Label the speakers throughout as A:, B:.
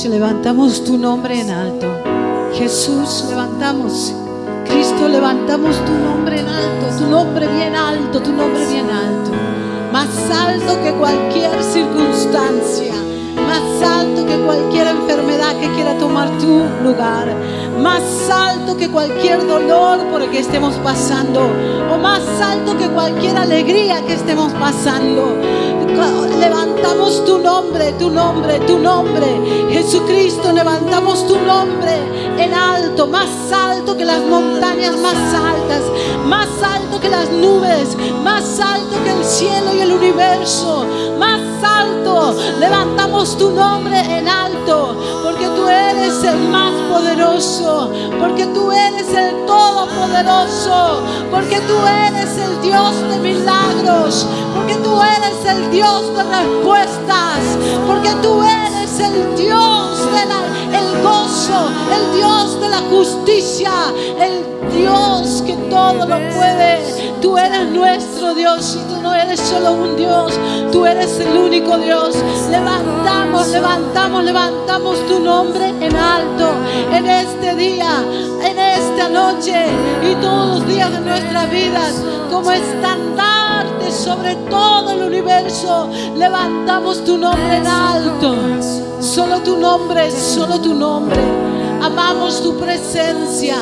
A: levantamos tu nombre en alto. Jesús, levantamos. Cristo, levantamos tu nombre en alto, tu nombre bien alto, tu nombre bien alto. Más alto que cualquier circunstancia más alto que cualquier enfermedad que quiera tomar tu lugar, más alto que cualquier dolor por el que estemos pasando, o más alto que cualquier alegría que estemos pasando. Levantamos tu nombre, tu nombre, tu nombre. Jesucristo, levantamos tu nombre en alto, más alto que las montañas más altas, más alto que las nubes, más alto que el cielo y el universo, más alto. Levantamos tu nombre en alto, porque tú eres el más poderoso, porque tú eres el todopoderoso, porque tú eres el Dios de milagros, porque tú eres el Dios de respuestas, porque tú eres el Dios del gozo, el Dios de la justicia, el Dios que todo lo puede. Tú eres nuestro Dios y tú no eres solo un Dios, tú eres el único Dios. Levantamos, levantamos, levantamos tu nombre en alto en este día, en esta noche y todos los días de nuestras vidas como estandarte sobre todo el universo. Levantamos tu nombre en alto. Solo tu nombre, solo tu nombre. Amamos tu presencia.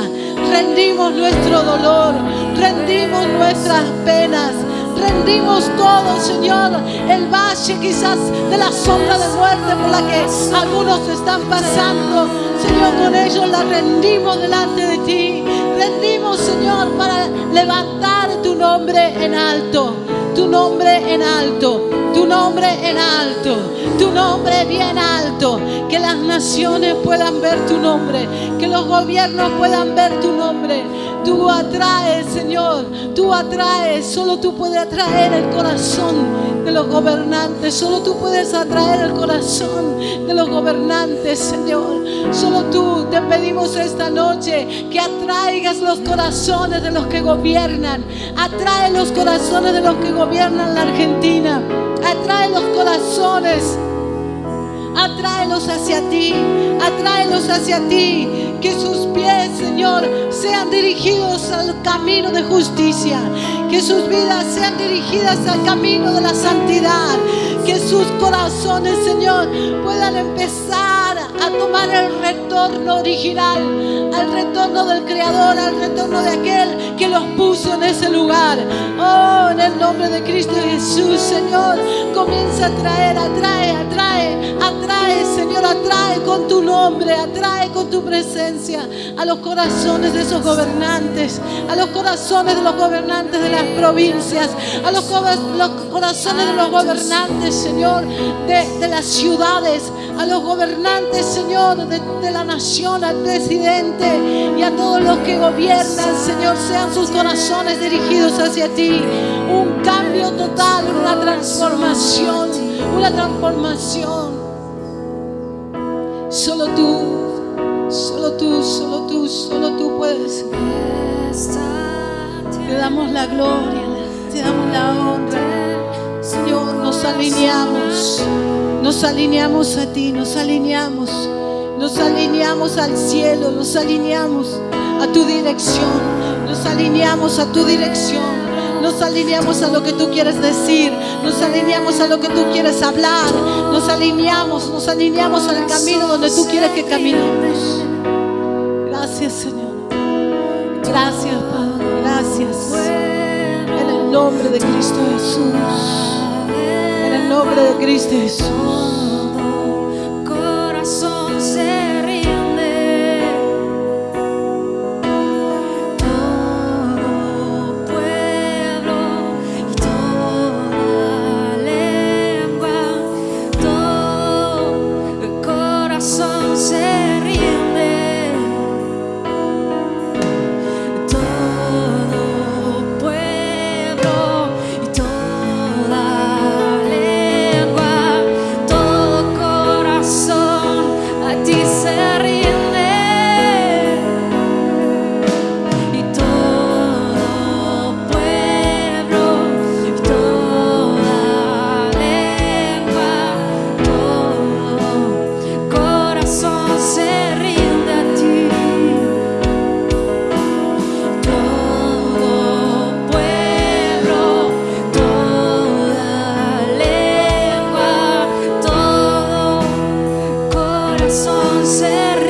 A: Rendimos nuestro dolor. Rendimos nuestras penas. Rendimos todo, Señor. El valle quizás de la sombra de muerte por la que algunos están pasando. Señor, con ellos la rendimos delante de ti. Rendimos, Señor, para levantar tu nombre en alto. Tu nombre en alto tu nombre en alto, tu nombre bien alto, que las naciones puedan ver tu nombre, que los gobiernos puedan ver tu nombre. Tú atraes, Señor, tú atraes, solo tú puedes atraer el corazón de los gobernantes, solo tú puedes atraer el corazón de los gobernantes, Señor. Solo tú te pedimos esta noche que atraigas los corazones de los que gobiernan, atrae los corazones de los que gobiernan la Argentina. Atrae los corazones. Atráelos hacia ti. Atráelos hacia ti. Que sus pies, Señor, sean dirigidos al camino de justicia. Que sus vidas sean dirigidas al camino de la santidad. Que sus corazones, Señor, puedan empezar a tomar el retorno original, al retorno del Creador, al retorno de aquel que los puso en ese lugar. Oh, en el nombre de Cristo Jesús, Señor, comienza a traer, atrae, atrae, atrae, Señor, atrae con tu nombre, atrae con tu presencia a los corazones de esos gobernantes, a los corazones de los gobernantes de las provincias, a los, corazones de los gobernantes, Señor, de, de las ciudades, a los gobernantes, Señor, de, la nación, al presidente y a todos los que gobiernan, Señor, sean sus corazones dirigidos hacia ti. Un cambio total, una transformación, una transformación. Solo tú, solo tú, solo tú, solo tú puedes. Te damos la gloria, te damos la honra. Señor, nos alineamos. Nos alineamos a ti, nos alineamos, nos alineamos al cielo, nos alineamos a tu dirección, nos alineamos a tu dirección. Nos alineamos a lo que tú quieres decir, nos alineamos a lo que tú quieres hablar, nos alineamos, nos alineamos al camino donde tú quieres que caminemos. Gracias Señor, gracias Padre, gracias. En el nombre de Cristo Jesús nombre de Cristo. corazón se.